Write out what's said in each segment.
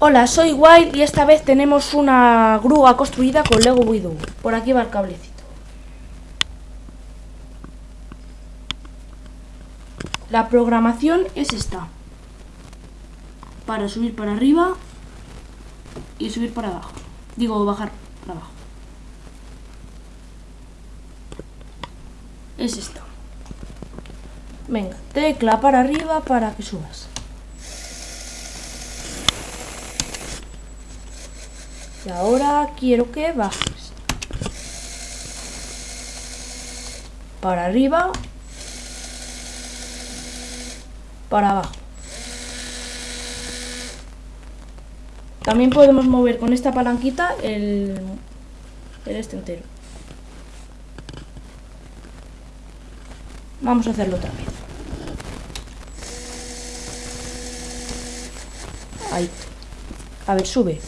Hola, soy Wild y esta vez tenemos una grúa construida con Lego Widow. Por aquí va el cablecito. La programación es esta. Para subir para arriba y subir para abajo. Digo, bajar para abajo. Es esta. Venga, tecla para arriba para que subas. Y ahora quiero que bajes. Para arriba. Para abajo. También podemos mover con esta palanquita el, el este. Vamos a hacerlo otra vez. Ahí. A ver, sube.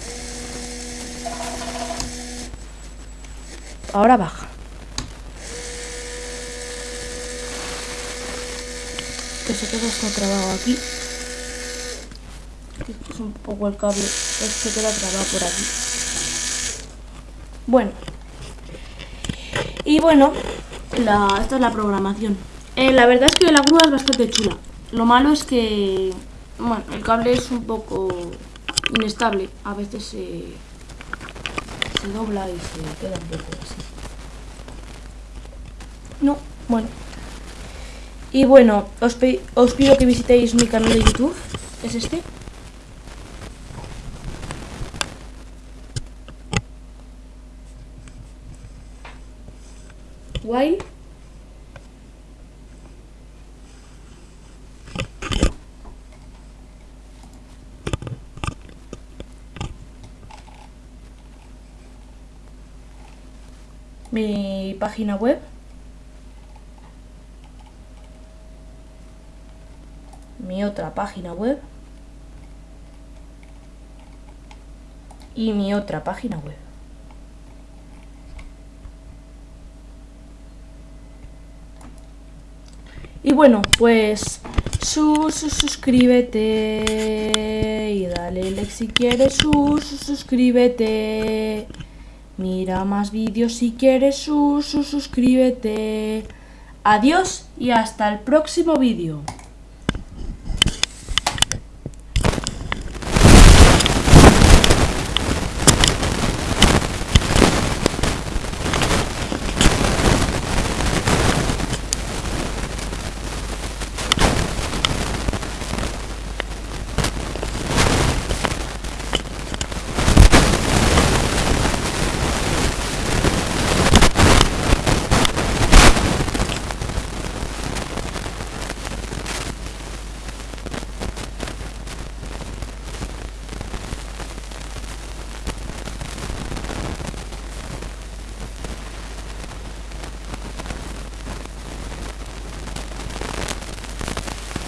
Ahora baja. Que se queda está trabado aquí. Es un poco el cable. Se queda trabado por aquí. Bueno. Y bueno, esta es la programación. Eh, la verdad es que la grúa es bastante chula. Lo malo es que bueno, el cable es un poco inestable. A veces se, se dobla y se queda un poco así. No, bueno. Y bueno, os, os pido que visitéis mi canal de YouTube. Es este. While mi página web. Mi otra página web. Y mi otra página web. Y bueno, pues sus, suscríbete y dale like si quieres sus, suscríbete. Mira más vídeos si quieres, sus, suscríbete. Adiós y hasta el próximo vídeo.